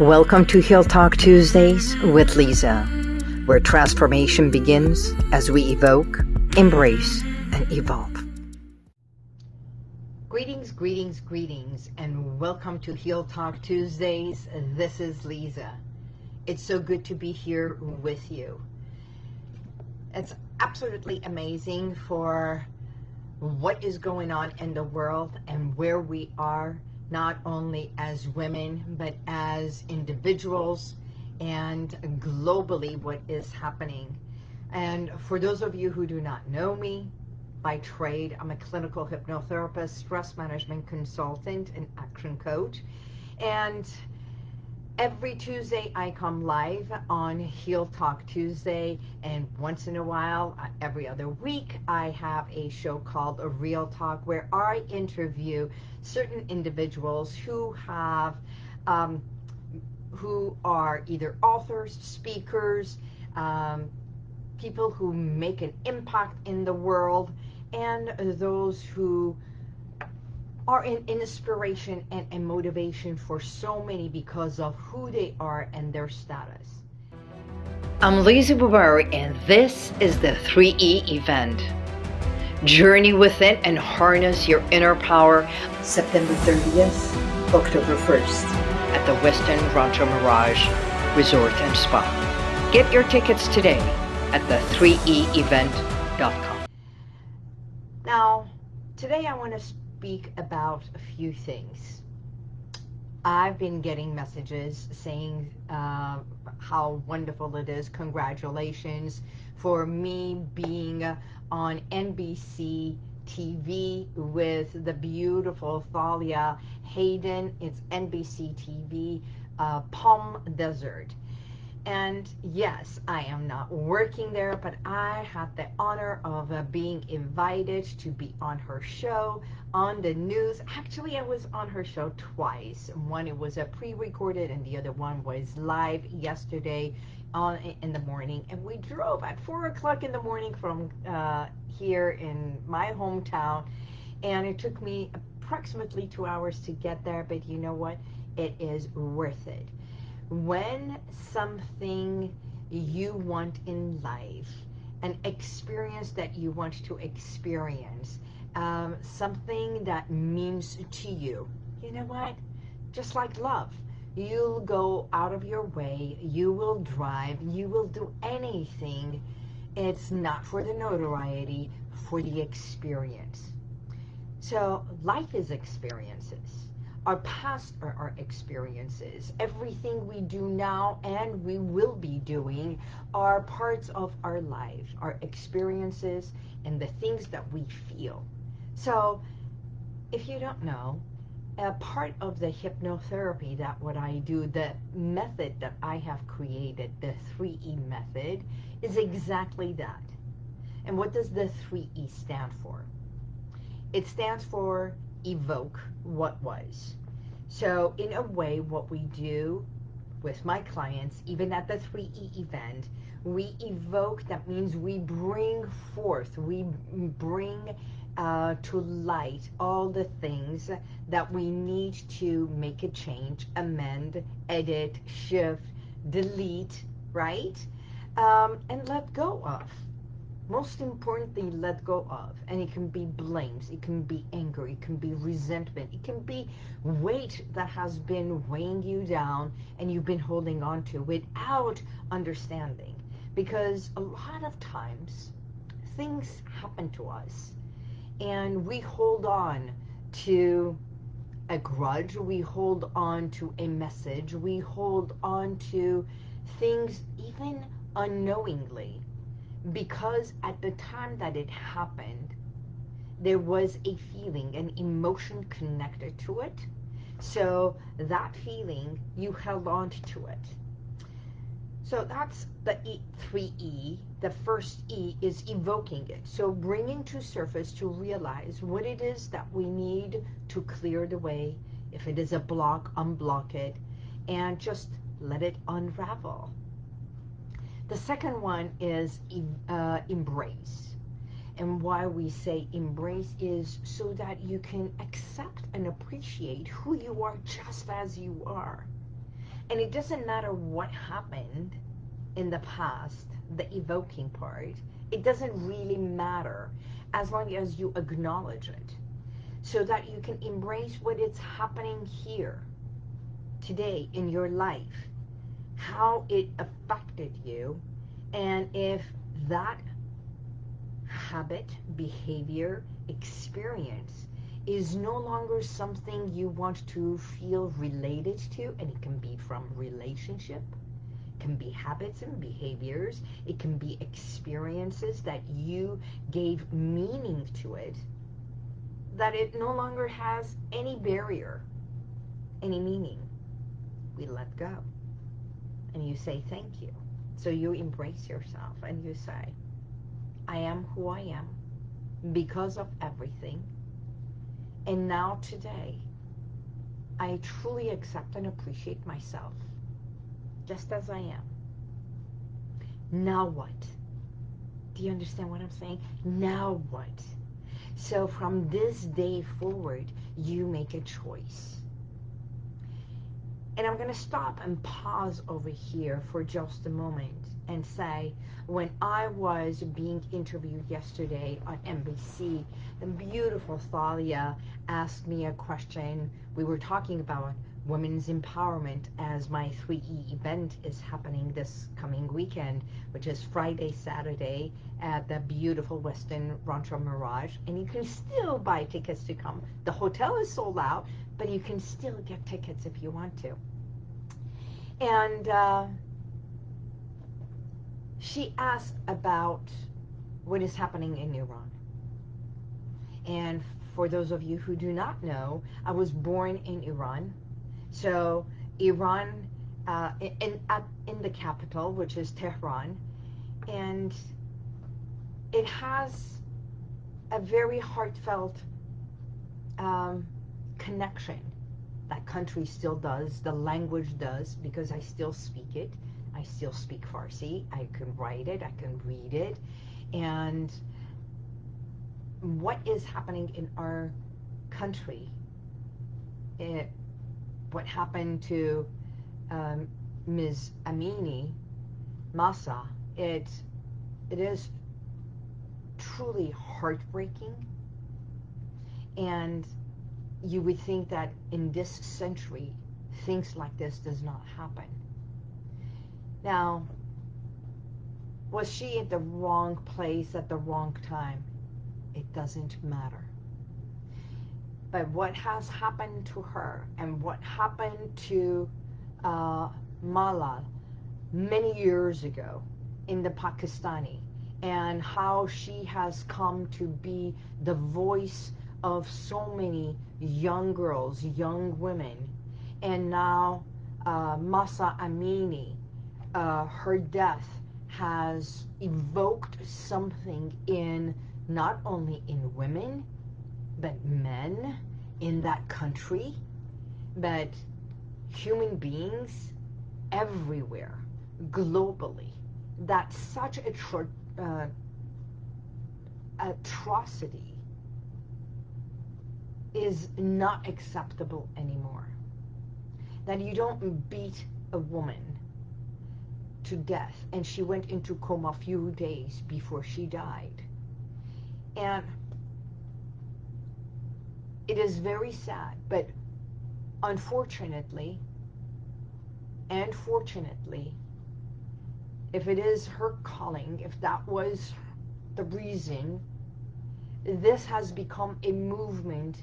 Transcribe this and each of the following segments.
Welcome to Heal Talk Tuesdays with Lisa, where transformation begins as we evoke, embrace, and evolve. Greetings, greetings, greetings, and welcome to Heal Talk Tuesdays. This is Lisa. It's so good to be here with you. It's absolutely amazing for what is going on in the world and where we are not only as women, but as individuals and globally what is happening. And for those of you who do not know me, by trade, I'm a clinical hypnotherapist, stress management consultant, and action coach. And every Tuesday I come live on Heal Talk Tuesday and once in a while, uh, every other week, I have a show called A Real Talk where I interview certain individuals who have, um, who are either authors, speakers, um, people who make an impact in the world, and those who are an inspiration and a motivation for so many because of who they are and their status. I'm Lisa Bubari and this is the 3E event. Journey within and harness your inner power September 30th, October 1st at the Westin Rancho Mirage Resort and Spa. Get your tickets today at the 3eevent.com. Now, today I want to speak about a few things. I've been getting messages saying uh, how wonderful it is. Congratulations for me being on NBC TV with the beautiful Thalia Hayden. It's NBC TV, uh, Palm Desert. And yes, I am not working there, but I had the honor of uh, being invited to be on her show on the news. Actually, I was on her show twice. One, it was a pre-recorded, and the other one was live yesterday on in the morning. And we drove at 4 o'clock in the morning from uh, here in my hometown. And it took me approximately two hours to get there, but you know what? It is worth it when something you want in life, an experience that you want to experience, um, something that means to you, you know what? Just like love. You'll go out of your way, you will drive, you will do anything. It's not for the notoriety, for the experience. So life is experiences our past our experiences. Everything we do now and we will be doing are parts of our life, our experiences, and the things that we feel. So if you don't know, a part of the hypnotherapy that what I do, the method that I have created, the 3E method, is exactly that. And what does the 3E stand for? It stands for evoke what was. So in a way, what we do with my clients, even at the 3E event, we evoke, that means we bring forth, we bring uh, to light all the things that we need to make a change, amend, edit, shift, delete, right? Um, and let go of most importantly, let go of. And it can be blames, it can be anger, it can be resentment, it can be weight that has been weighing you down and you've been holding on to without understanding. Because a lot of times, things happen to us and we hold on to a grudge, we hold on to a message, we hold on to things even unknowingly because at the time that it happened, there was a feeling, an emotion connected to it. So that feeling, you held on to it. So that's the e, 3E. The first E is evoking it. So bringing to surface to realize what it is that we need to clear the way. If it is a block, unblock it. And just let it unravel. The second one is uh, embrace. And why we say embrace is so that you can accept and appreciate who you are just as you are. And it doesn't matter what happened in the past, the evoking part, it doesn't really matter as long as you acknowledge it so that you can embrace what is happening here today in your life, how it affected you, and if that habit, behavior, experience is no longer something you want to feel related to, and it can be from relationship, can be habits and behaviors, it can be experiences that you gave meaning to it, that it no longer has any barrier, any meaning. We let go. And you say thank you. So you embrace yourself and you say, I am who I am because of everything. And now today, I truly accept and appreciate myself just as I am. Now what? Do you understand what I'm saying? Now what? So from this day forward, you make a choice. And I'm going to stop and pause over here for just a moment and say, when I was being interviewed yesterday on NBC, the beautiful Thalia asked me a question. We were talking about women's empowerment as my 3E event is happening this coming weekend, which is Friday, Saturday at the beautiful Westin Rancho Mirage. And you can still buy tickets to come. The hotel is sold out, but you can still get tickets if you want to. And uh, she asked about what is happening in Iran. And for those of you who do not know, I was born in Iran. So Iran, uh, in, at, in the capital, which is Tehran, and it has a very heartfelt um, connection. That country still does, the language does, because I still speak it. I still speak Farsi. I can write it. I can read it. And what is happening in our country, it, what happened to um, Ms. Amini Mahsa? it, it is truly heartbreaking. And you would think that in this century, things like this does not happen. Now, was she at the wrong place at the wrong time? It doesn't matter. But what has happened to her and what happened to uh, Malal many years ago in the Pakistani and how she has come to be the voice of so many young girls, young women, and now uh, Mahsa Amini, uh, her death has evoked something in not only in women, but men in that country, but human beings everywhere, globally. That such a uh, atrocity is not acceptable anymore. That you don't beat a woman to death and she went into coma a few days before she died. And it is very sad, but unfortunately, and fortunately, if it is her calling, if that was the reason, this has become a movement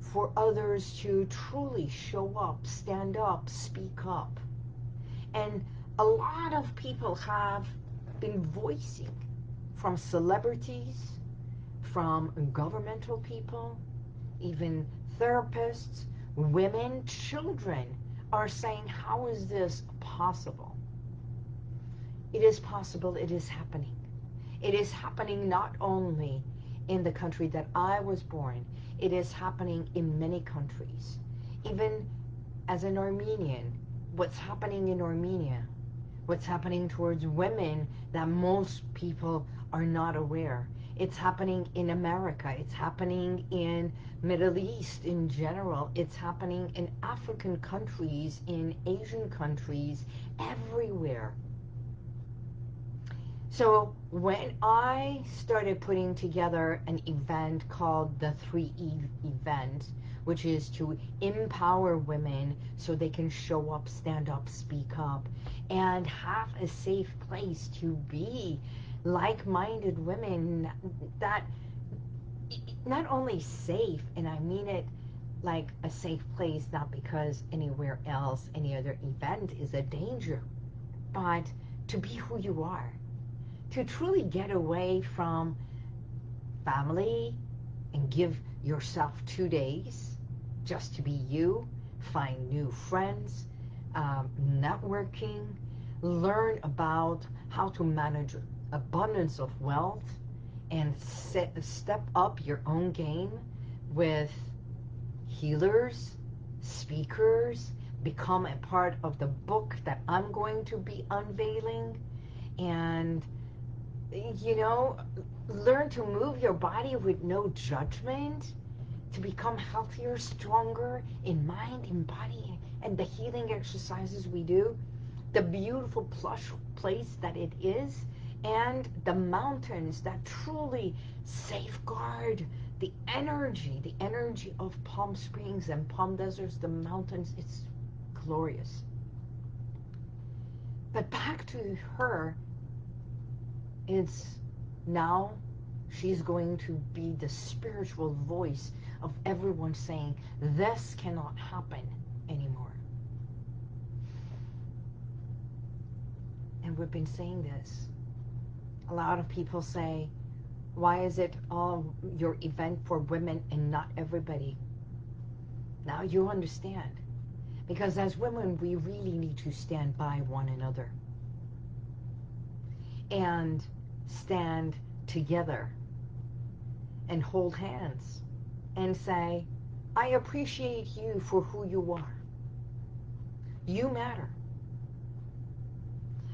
for others to truly show up, stand up, speak up. And a lot of people have been voicing from celebrities, from governmental people, even therapists, women, children are saying, how is this possible? It is possible, it is happening. It is happening not only in the country that I was born, it is happening in many countries. Even as an Armenian, what's happening in Armenia, what's happening towards women that most people are not aware. It's happening in America. It's happening in Middle East in general. It's happening in African countries, in Asian countries, everywhere. So when I started putting together an event called the 3E event, which is to empower women so they can show up, stand up, speak up, and have a safe place to be like-minded women that not only safe, and I mean it like a safe place, not because anywhere else, any other event is a danger, but to be who you are to truly get away from family and give yourself two days just to be you, find new friends, um, networking, learn about how to manage abundance of wealth and set, step up your own game with healers, speakers, become a part of the book that I'm going to be unveiling and you know, learn to move your body with no judgment, to become healthier, stronger in mind, in body, and the healing exercises we do, the beautiful plush place that it is, and the mountains that truly safeguard the energy, the energy of Palm Springs and Palm Deserts, the mountains, it's glorious. But back to her it's now she's going to be the spiritual voice of everyone saying, this cannot happen anymore. And we've been saying this. A lot of people say, why is it all your event for women and not everybody? Now you understand. Because as women, we really need to stand by one another. And stand together and hold hands and say, I appreciate you for who you are. You matter.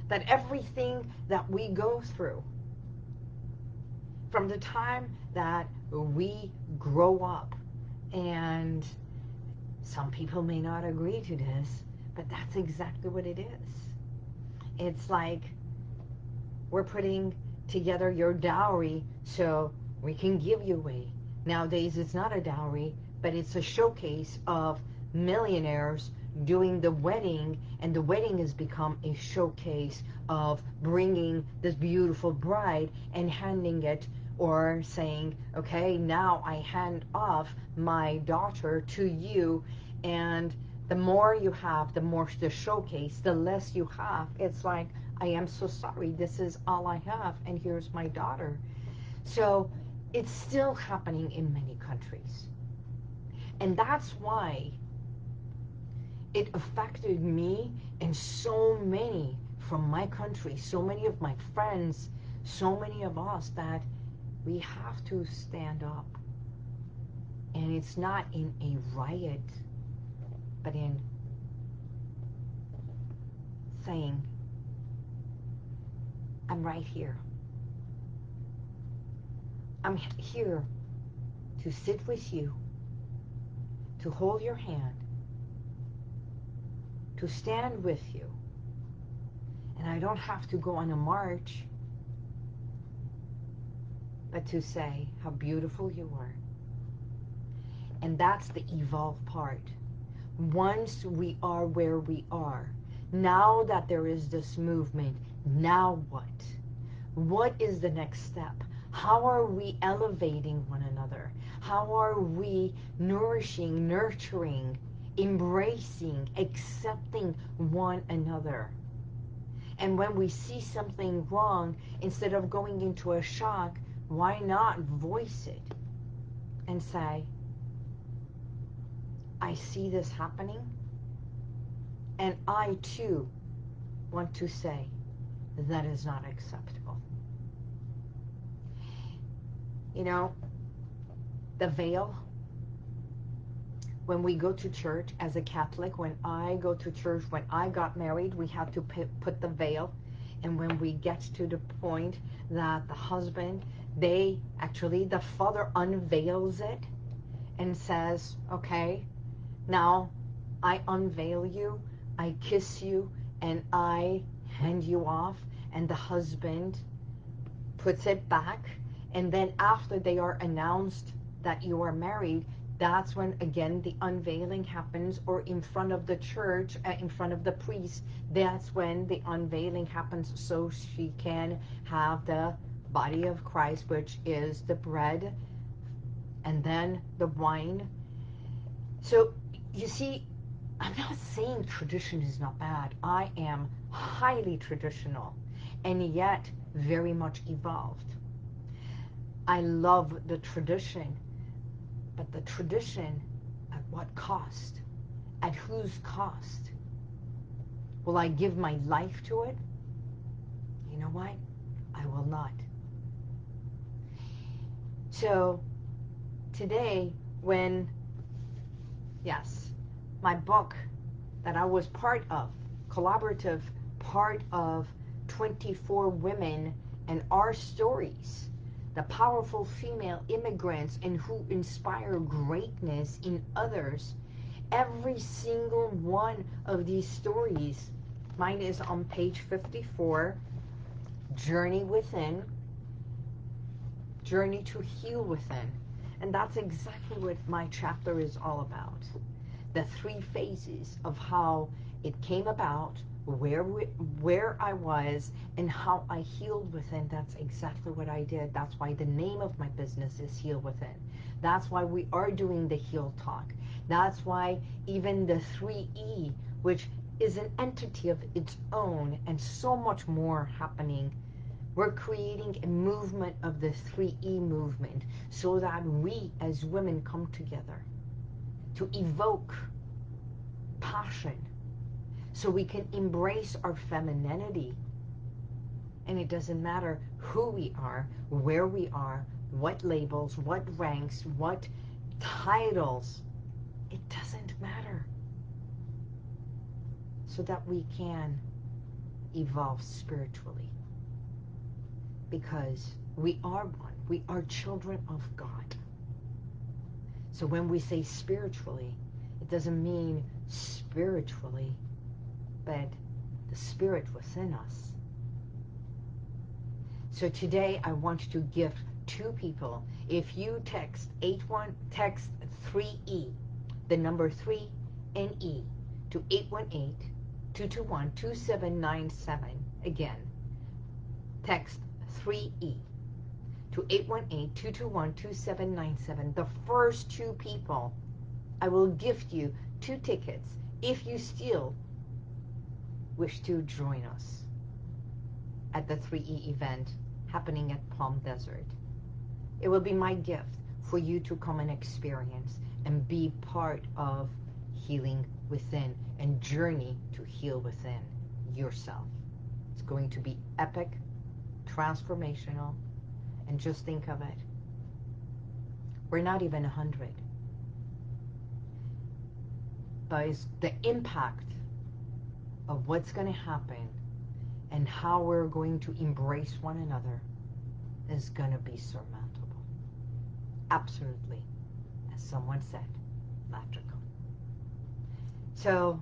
That everything that we go through, from the time that we grow up, and some people may not agree to this, but that's exactly what it is. It's like we're putting together your dowry so we can give you away. Nowadays, it's not a dowry, but it's a showcase of millionaires doing the wedding, and the wedding has become a showcase of bringing this beautiful bride and handing it or saying, okay, now I hand off my daughter to you, and the more you have, the more the showcase, the less you have. It's like, I am so sorry. This is all I have, and here's my daughter. So it's still happening in many countries. And that's why it affected me and so many from my country, so many of my friends, so many of us that we have to stand up. And it's not in a riot, but in saying, I'm right here. I'm here to sit with you, to hold your hand, to stand with you. And I don't have to go on a march, but to say how beautiful you are. And that's the evolve part. Once we are where we are, now that there is this movement, now what? What is the next step? How are we elevating one another? How are we nourishing, nurturing, embracing, accepting one another? And when we see something wrong, instead of going into a shock, why not voice it and say, I see this happening, and I too want to say, that is not acceptable. You know, the veil, when we go to church as a Catholic, when I go to church, when I got married, we had to put the veil. And when we get to the point that the husband they actually, the father unveils it and says, okay, now I unveil you, I kiss you, and I hand you off. And the husband puts it back. And then after they are announced that you are married, that's when again the unveiling happens or in front of the church uh, in front of the priest that's when the unveiling happens so she can have the body of Christ which is the bread and then the wine so you see I'm not saying tradition is not bad I am highly traditional and yet very much evolved I love the tradition but the tradition, at what cost? At whose cost? Will I give my life to it? You know what? I will not. So today, when, yes, my book that I was part of, collaborative part of 24 women and our stories, the powerful female immigrants and who inspire greatness in others. Every single one of these stories, mine is on page 54, Journey Within, Journey to Heal Within. And that's exactly what my chapter is all about. The three phases of how it came about, where we, where I was and how I healed within. That's exactly what I did. That's why the name of my business is Heal Within. That's why we are doing the Heal Talk. That's why even the 3E, which is an entity of its own and so much more happening. We're creating a movement of the 3E movement so that we as women come together to evoke passion, so we can embrace our femininity. And it doesn't matter who we are, where we are, what labels, what ranks, what titles. It doesn't matter. So that we can evolve spiritually. Because we are one. We are children of God. So when we say spiritually, it doesn't mean spiritually but the spirit within us. So today I want to gift two people. If you text 81 text 3E, the number 3 and E to 818-221-2797. Again, text 3E to 818-221-2797. The first two people, I will gift you two tickets. If you still wish to join us at the 3E event happening at Palm Desert. It will be my gift for you to come and experience and be part of healing within and journey to heal within yourself. It's going to be epic, transformational, and just think of it. We're not even a hundred. But the impact of what's going to happen and how we're going to embrace one another is going to be surmountable. Absolutely. As someone said, magical. So,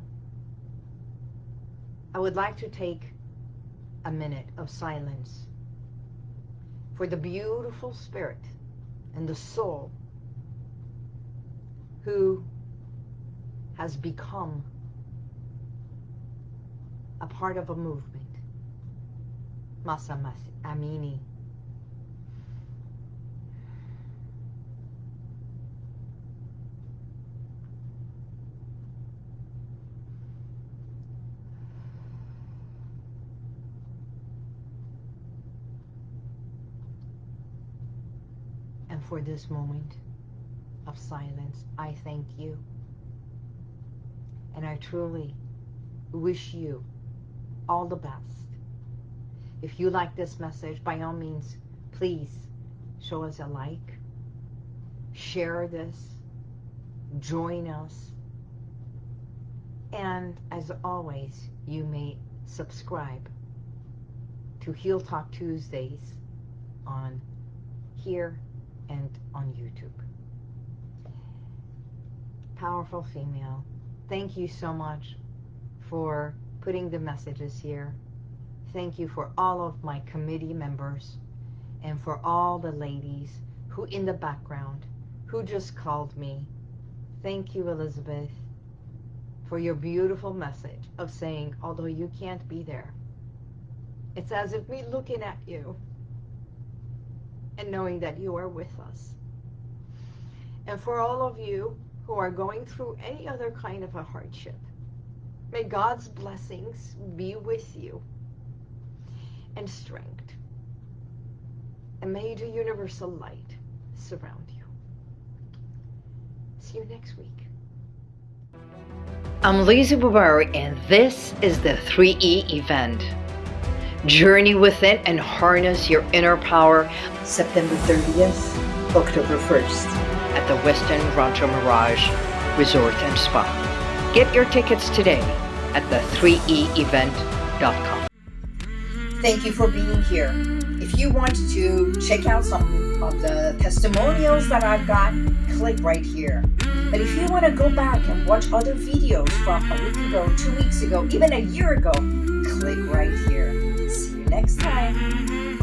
I would like to take a minute of silence for the beautiful spirit and the soul who has become a part of a movement. Mahsa Amini. And for this moment of silence, I thank you. And I truly wish you all the best. If you like this message, by all means, please show us a like, share this, join us, and as always, you may subscribe to Heal Talk Tuesdays on here and on YouTube. Powerful female, thank you so much for putting the messages here. Thank you for all of my committee members and for all the ladies who in the background who just called me. Thank you, Elizabeth, for your beautiful message of saying, although you can't be there, it's as if we're looking at you and knowing that you are with us. And for all of you who are going through any other kind of a hardship, may God's blessings be with you and strength. And may the universal light surround you. See you next week. I'm Lisa Bubari and this is the 3E event. Journey within and harness your inner power September 30th, October 1st. at the Westin Rancho Mirage Resort and Spa. Get your tickets today at the 3eevent.com. Thank you for being here. If you want to check out some of the testimonials that I've got, click right here. But if you want to go back and watch other videos from a week ago, two weeks ago, even a year ago, click right here. Next time. Mm-hmm.